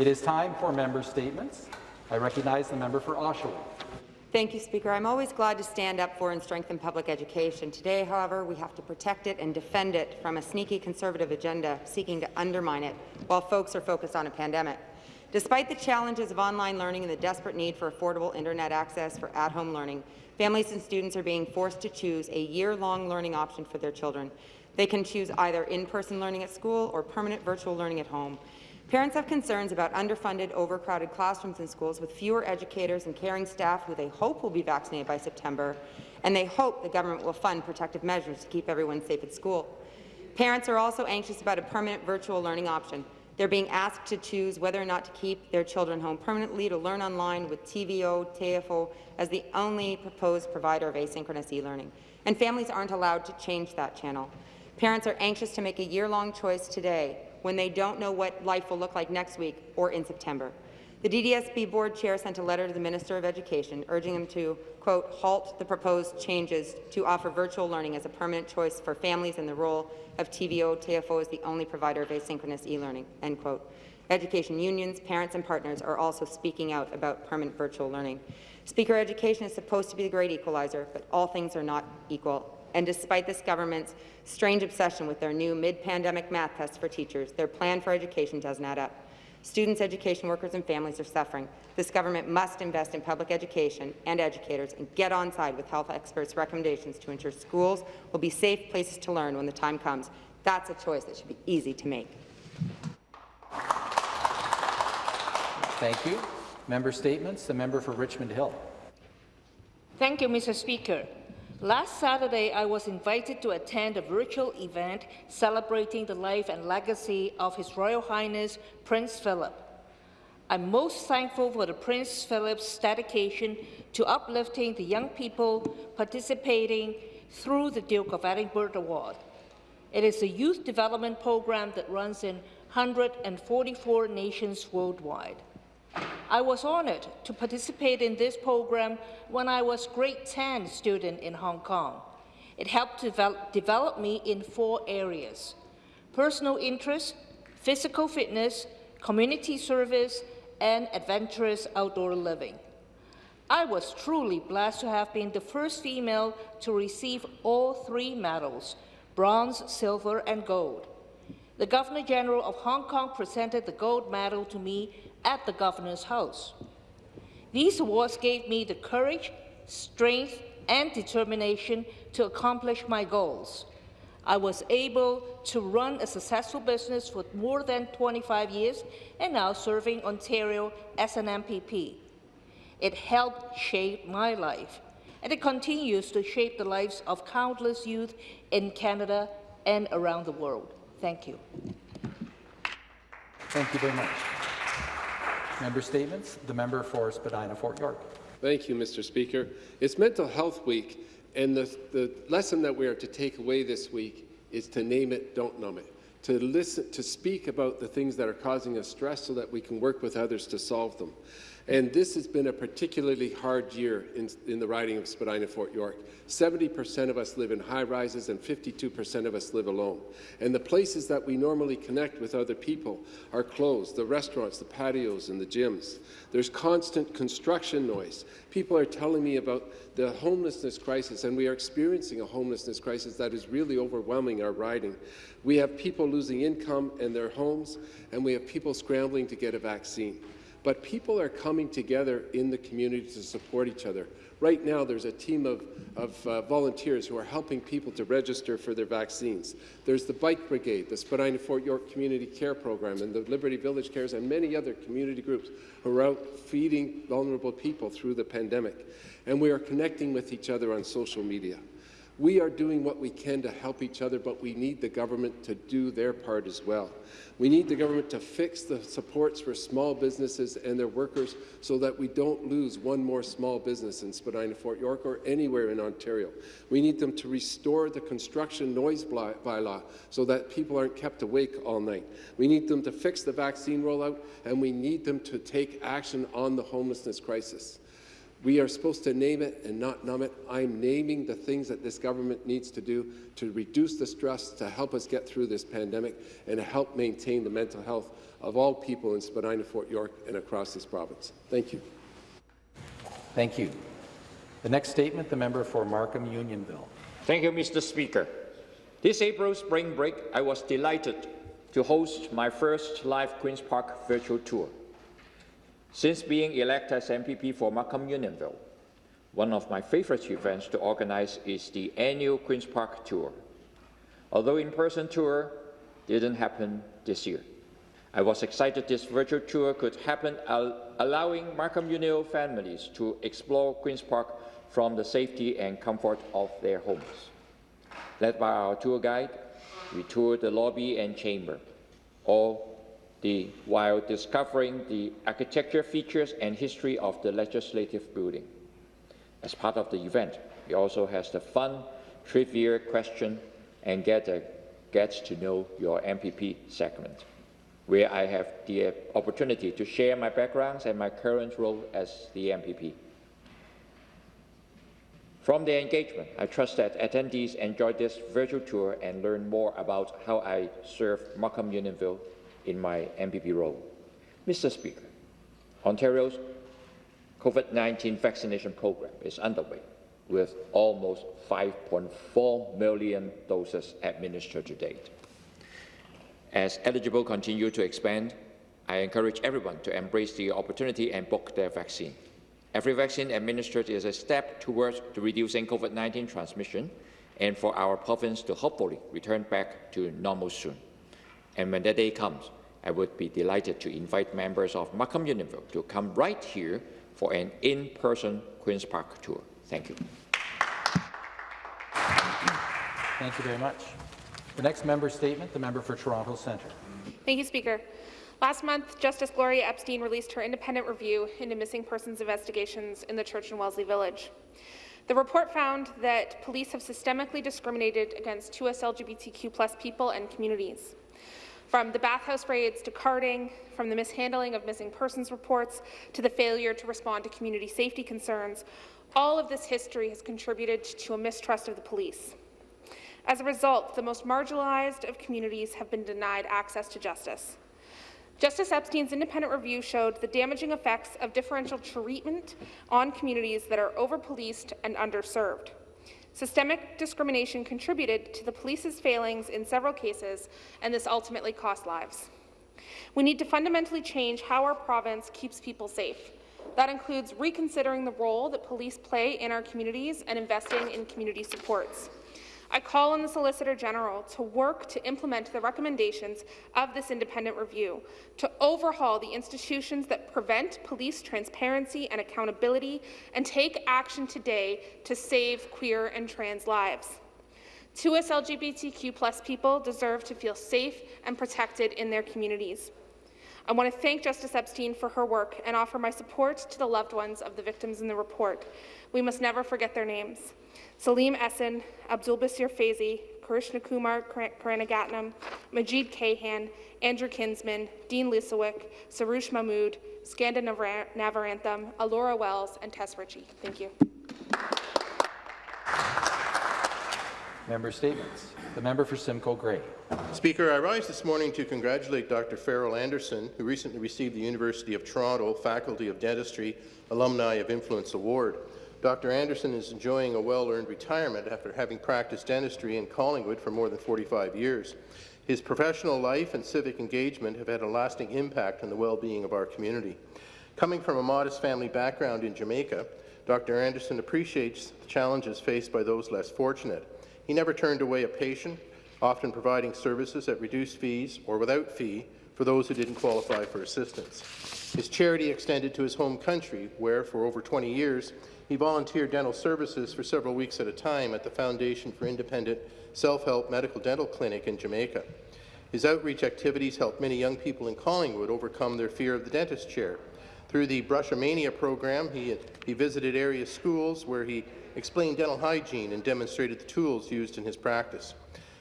It is time for member statements. I recognize the member for Oshawa. Thank you, Speaker. I'm always glad to stand up for and strengthen public education. Today, however, we have to protect it and defend it from a sneaky conservative agenda seeking to undermine it while folks are focused on a pandemic. Despite the challenges of online learning and the desperate need for affordable internet access for at-home learning, families and students are being forced to choose a year-long learning option for their children. They can choose either in-person learning at school or permanent virtual learning at home. Parents have concerns about underfunded, overcrowded classrooms in schools with fewer educators and caring staff who they hope will be vaccinated by September, and they hope the government will fund protective measures to keep everyone safe at school. Parents are also anxious about a permanent virtual learning option. They're being asked to choose whether or not to keep their children home permanently to learn online with TVO, TFO as the only proposed provider of asynchronous e-learning. And families aren't allowed to change that channel. Parents are anxious to make a year-long choice today when they don't know what life will look like next week or in September. The DDSB board chair sent a letter to the Minister of Education urging him to, quote, halt the proposed changes to offer virtual learning as a permanent choice for families in the role of TVO, TFO as the only provider of asynchronous e-learning, end quote. Education unions, parents and partners are also speaking out about permanent virtual learning. Speaker, education is supposed to be the great equalizer, but all things are not equal. And despite this government's strange obsession with their new mid-pandemic math tests for teachers, their plan for education doesn't add up. Students, education workers and families are suffering. This government must invest in public education and educators and get on side with health experts' recommendations to ensure schools will be safe places to learn when the time comes. That's a choice that should be easy to make. Thank you. Member statements. The member for Richmond Hill. Thank you, Mr. Speaker. Last Saturday, I was invited to attend a virtual event celebrating the life and legacy of His Royal Highness Prince Philip. I'm most thankful for the Prince Philip's dedication to uplifting the young people participating through the Duke of Edinburgh Award. It is a youth development program that runs in 144 nations worldwide. I was honoured to participate in this program when I was grade 10 student in Hong Kong. It helped develop, develop me in four areas, personal interest, physical fitness, community service, and adventurous outdoor living. I was truly blessed to have been the first female to receive all three medals, bronze, silver, and gold. The Governor-General of Hong Kong presented the gold medal to me at the Governor's house. These awards gave me the courage, strength, and determination to accomplish my goals. I was able to run a successful business for more than 25 years and now serving Ontario as an MPP. It helped shape my life, and it continues to shape the lives of countless youth in Canada and around the world. Thank you. Thank you very much. Member statements. The member for Spadina Fort York. Thank you, Mr. Speaker. It's Mental Health Week, and the, the lesson that we are to take away this week is to name it, don't numb it. To listen, to speak about the things that are causing us stress so that we can work with others to solve them. And this has been a particularly hard year in, in the riding of Spadina Fort York. 70% of us live in high rises and 52% of us live alone. And the places that we normally connect with other people are closed, the restaurants, the patios, and the gyms. There's constant construction noise. People are telling me about the homelessness crisis, and we are experiencing a homelessness crisis that is really overwhelming our riding. We have people losing income and their homes, and we have people scrambling to get a vaccine but people are coming together in the community to support each other. Right now, there's a team of, of uh, volunteers who are helping people to register for their vaccines. There's the Bike Brigade, the Spadina Fort York Community Care Program, and the Liberty Village Cares, and many other community groups who are out feeding vulnerable people through the pandemic. And we are connecting with each other on social media. We are doing what we can to help each other, but we need the government to do their part as well. We need the government to fix the supports for small businesses and their workers so that we don't lose one more small business in Spadina, Fort York, or anywhere in Ontario. We need them to restore the construction noise bylaw so that people aren't kept awake all night. We need them to fix the vaccine rollout, and we need them to take action on the homelessness crisis. We are supposed to name it and not numb it. I'm naming the things that this government needs to do to reduce the stress, to help us get through this pandemic, and to help maintain the mental health of all people in Spadina, Fort York, and across this province. Thank you. Thank you. The next statement, the member for Markham Unionville. Thank you, Mr. Speaker. This April spring break, I was delighted to host my first live Queen's Park virtual tour. Since being elected as MPP for Markham Unionville, one of my favorite events to organize is the annual Queen's Park tour. Although in-person tour didn't happen this year, I was excited this virtual tour could happen, al allowing Markham Unionville families to explore Queen's Park from the safety and comfort of their homes. Led by our tour guide, we toured the lobby and chamber, all the, while discovering the architecture features and history of the legislative building. As part of the event, we also has the fun trivia question and get, a, get to know your MPP segment, where I have the opportunity to share my backgrounds and my current role as the MPP. From the engagement, I trust that attendees enjoy this virtual tour and learn more about how I serve Markham Unionville in my MPP role. Mr. Speaker, Ontario's COVID-19 vaccination program is underway with almost 5.4 million doses administered to date. As eligible continue to expand, I encourage everyone to embrace the opportunity and book their vaccine. Every vaccine administered is a step towards reducing COVID-19 transmission and for our province to hopefully return back to normal soon. And when that day comes, I would be delighted to invite members of Markham Unionville to come right here for an in-person Queen's Park tour. Thank you. Thank you very much. The next member statement, the member for Toronto Centre. Thank you, Speaker. Last month, Justice Gloria Epstein released her independent review into missing persons investigations in the Church and Wellesley Village. The report found that police have systemically discriminated against 2S LGBTQ people and communities. From the bathhouse raids to carding, from the mishandling of missing persons reports to the failure to respond to community safety concerns, all of this history has contributed to a mistrust of the police. As a result, the most marginalized of communities have been denied access to justice. Justice Epstein's independent review showed the damaging effects of differential treatment on communities that are over-policed and underserved. Systemic discrimination contributed to the police's failings in several cases, and this ultimately cost lives. We need to fundamentally change how our province keeps people safe. That includes reconsidering the role that police play in our communities and investing in community supports. I call on the Solicitor General to work to implement the recommendations of this independent review, to overhaul the institutions that prevent police transparency and accountability, and take action today to save queer and trans lives. 2S LGBTQ people deserve to feel safe and protected in their communities. I want to thank Justice Epstein for her work and offer my support to the loved ones of the victims in the report. We must never forget their names. Selim Esen, Abdul Basir Faizi, Kirushna Kumar Kanagaratnam, Majeed Kayhan, Andrew Kinsman, Dean Lisowick, Soroush Mahmudi, Skanda Navaratnam, Alloura Wells, and Tess Richey. Thank you. Member statements. The member for Simcoe Grey. Speaker, I rise this morning to congratulate Dr. Farrell Anderson, who recently received the University of Toronto Faculty of Dentistry Alumni of Influence Award. Dr. Anderson is enjoying a well-earned retirement after having practiced dentistry in Collingwood for more than 45 years. His professional life and civic engagement have had a lasting impact on the well-being of our community. Coming from a modest family background in Jamaica, Dr. Anderson appreciates the challenges faced by those less fortunate. He never turned away a patient, often providing services at reduced fees or without fee for those who didn't qualify for assistance. His charity extended to his home country, where, for over 20 years, he volunteered dental services for several weeks at a time at the Foundation for Independent Self-Help Medical Dental Clinic in Jamaica. His outreach activities helped many young people in Collingwood overcome their fear of the dentist chair. Through the Brushomania program, he, he visited area schools where he explained dental hygiene and demonstrated the tools used in his practice.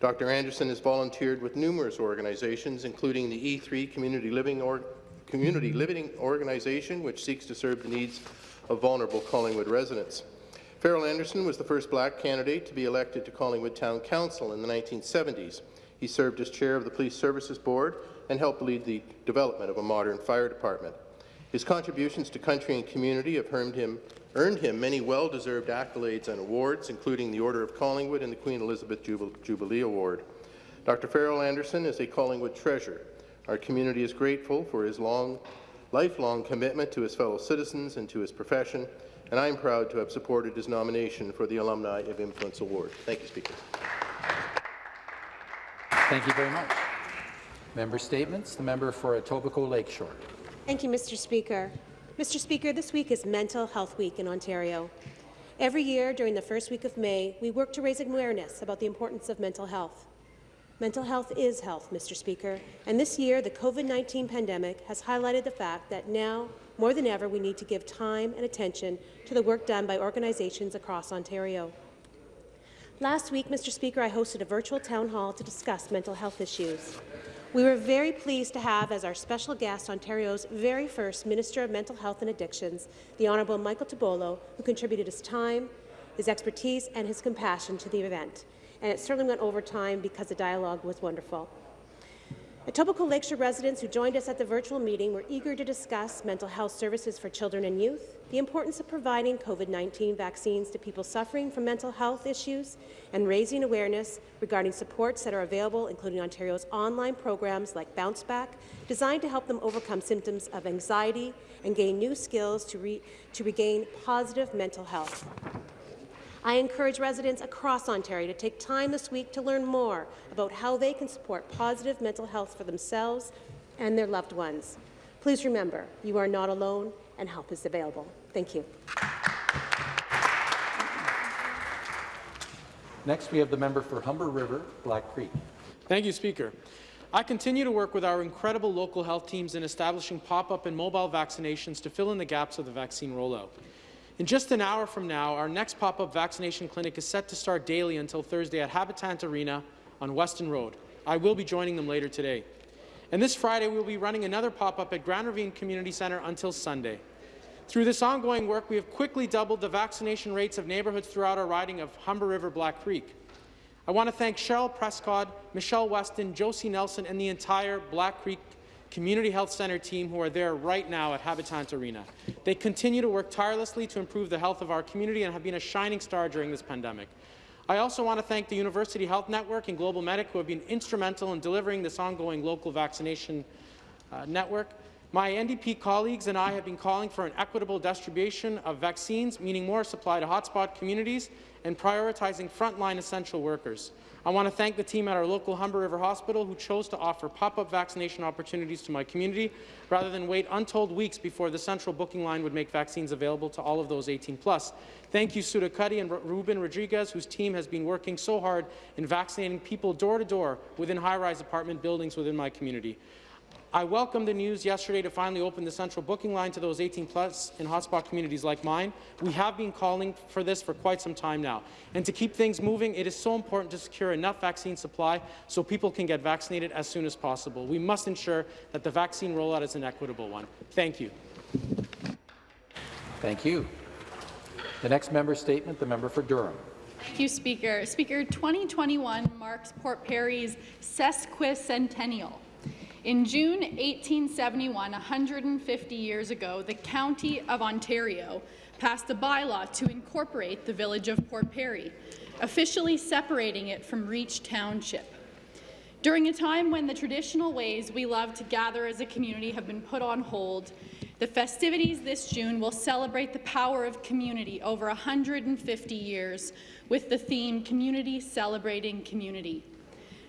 Dr. Anderson has volunteered with numerous organizations, including the E3 Community Living, or Community Living Organization, which seeks to serve the needs of vulnerable Collingwood residents. Farrell Anderson was the first black candidate to be elected to Collingwood Town Council in the 1970s. He served as chair of the Police Services Board and helped lead the development of a modern fire department. His contributions to country and community have earned him, earned him many well-deserved accolades and awards, including the Order of Collingwood and the Queen Elizabeth Jubilee Award. Dr. Farrell Anderson is a Collingwood treasure. Our community is grateful for his long, lifelong commitment to his fellow citizens and to his profession, and I am proud to have supported his nomination for the Alumni of Influence Award. Thank you, Speaker. Thank you very much. Member statements. The member for Etobicoke Lakeshore. Thank you, Mr. Speaker. Mr. Speaker, this week is Mental Health Week in Ontario. Every year during the first week of May, we work to raise awareness about the importance of mental health. Mental health is health, Mr. Speaker, and this year the COVID-19 pandemic has highlighted the fact that now, more than ever, we need to give time and attention to the work done by organizations across Ontario. Last week, Mr. Speaker, I hosted a virtual town hall to discuss mental health issues. We were very pleased to have as our special guest Ontario's very first Minister of Mental Health and Addictions, the Honourable Michael Tibollo, who contributed his time, his expertise and his compassion to the event and it certainly went over time because the dialogue was wonderful. Etobicoke Lakeshore residents who joined us at the virtual meeting were eager to discuss mental health services for children and youth, the importance of providing COVID-19 vaccines to people suffering from mental health issues, and raising awareness regarding supports that are available, including Ontario's online programs like Bounce Back, designed to help them overcome symptoms of anxiety and gain new skills to, re to regain positive mental health. I encourage residents across Ontario to take time this week to learn more about how they can support positive mental health for themselves and their loved ones. Please remember, you are not alone and help is available. Thank you. Next, we have the member for Humber River, Black Creek. Thank you, Speaker. I continue to work with our incredible local health teams in establishing pop-up and mobile vaccinations to fill in the gaps of the vaccine rollout. In just an hour from now, our next pop-up vaccination clinic is set to start daily until Thursday at Habitant Arena on Weston Road. I will be joining them later today. And this Friday, we will be running another pop-up at Grand Ravine Community Centre until Sunday. Through this ongoing work, we have quickly doubled the vaccination rates of neighbourhoods throughout our riding of Humber River Black Creek. I want to thank Cheryl Prescott, Michelle Weston, Josie Nelson, and the entire Black Creek Community Health Centre team who are there right now at Habitant Arena. They continue to work tirelessly to improve the health of our community and have been a shining star during this pandemic. I also want to thank the University Health Network and Global Medic who have been instrumental in delivering this ongoing local vaccination uh, network. My NDP colleagues and I have been calling for an equitable distribution of vaccines, meaning more supply to hotspot communities and prioritizing frontline essential workers. I want to thank the team at our local Humber River Hospital who chose to offer pop-up vaccination opportunities to my community rather than wait untold weeks before the central booking line would make vaccines available to all of those 18 plus. Thank you, Sudha Kutty and Ruben Rodriguez, whose team has been working so hard in vaccinating people door to door within high-rise apartment buildings within my community. I welcome the news yesterday to finally open the central booking line to those 18 plus in hotspot communities like mine. We have been calling for this for quite some time now. And to keep things moving, it is so important to secure enough vaccine supply so people can get vaccinated as soon as possible. We must ensure that the vaccine rollout is an equitable one. Thank you. Thank you. The next member statement, the member for Durham. Thank you, Speaker. Speaker, 2021 marks Port Perry's sesquicentennial. In June 1871, 150 years ago, the County of Ontario passed a bylaw to incorporate the village of Port Perry, officially separating it from Reach Township. During a time when the traditional ways we love to gather as a community have been put on hold, the festivities this June will celebrate the power of community over 150 years with the theme Community Celebrating Community.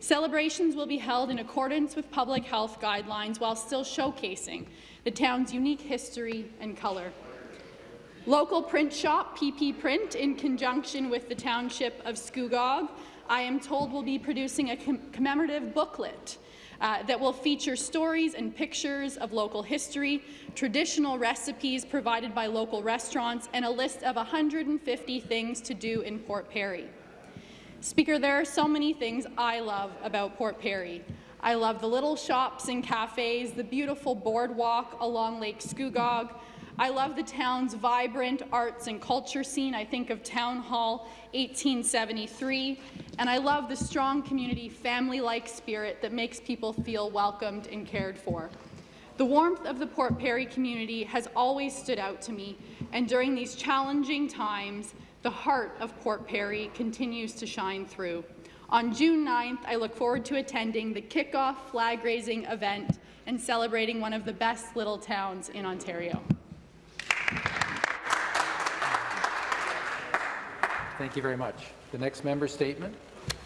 Celebrations will be held in accordance with public health guidelines while still showcasing the town's unique history and colour. Local print shop PP Print, in conjunction with the Township of Scugog, I am told will be producing a com commemorative booklet uh, that will feature stories and pictures of local history, traditional recipes provided by local restaurants, and a list of 150 things to do in Port Perry. Speaker, there are so many things I love about Port Perry. I love the little shops and cafes, the beautiful boardwalk along Lake Scugog. I love the town's vibrant arts and culture scene. I think of Town Hall 1873, and I love the strong community family-like spirit that makes people feel welcomed and cared for. The warmth of the Port Perry community has always stood out to me, and during these challenging times, the heart of Port Perry continues to shine through. On June 9th, I look forward to attending the kickoff flag-raising event and celebrating one of the best little towns in Ontario. Thank you very much. The next member statement,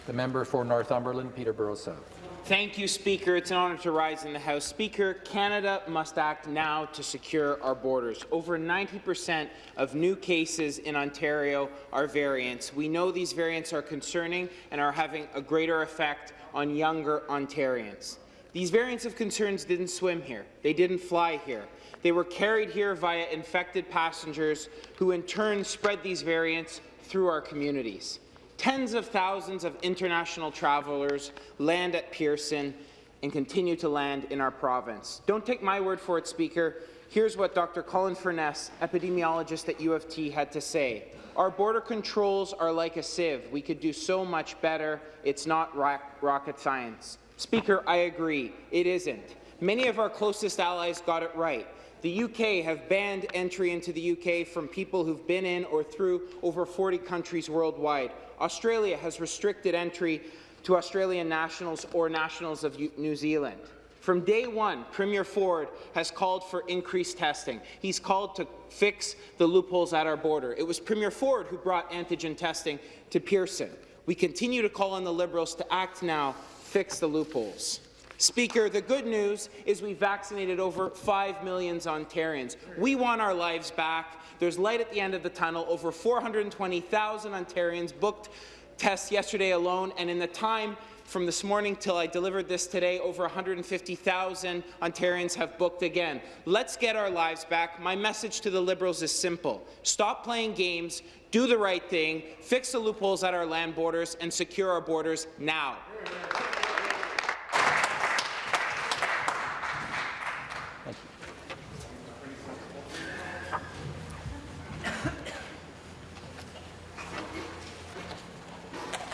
the member for Northumberland, Peterborough South. Thank you, Speaker. It's an honour to rise in the House. Speaker, Canada must act now to secure our borders. Over 90% of new cases in Ontario are variants. We know these variants are concerning and are having a greater effect on younger Ontarians. These variants of concerns didn't swim here. They didn't fly here. They were carried here via infected passengers who in turn spread these variants through our communities. Tens of thousands of international travelers land at Pearson and continue to land in our province. Don't take my word for it, Speaker. Here's what Dr. Colin Furness, epidemiologist at U of T, had to say. Our border controls are like a sieve. We could do so much better. It's not rocket science. Speaker, I agree. It isn't. Many of our closest allies got it right. The UK have banned entry into the UK from people who've been in or through over 40 countries worldwide. Australia has restricted entry to Australian nationals or nationals of New Zealand. From day one, Premier Ford has called for increased testing. He's called to fix the loopholes at our border. It was Premier Ford who brought antigen testing to Pearson. We continue to call on the Liberals to act now, fix the loopholes. Speaker, the good news is we vaccinated over 5 million Ontarians. We want our lives back. There's light at the end of the tunnel. Over 420,000 Ontarians booked tests yesterday alone, and in the time from this morning till I delivered this today, over 150,000 Ontarians have booked again. Let's get our lives back. My message to the Liberals is simple. Stop playing games, do the right thing, fix the loopholes at our land borders, and secure our borders now.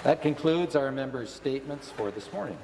That concludes our members' statements for this morning.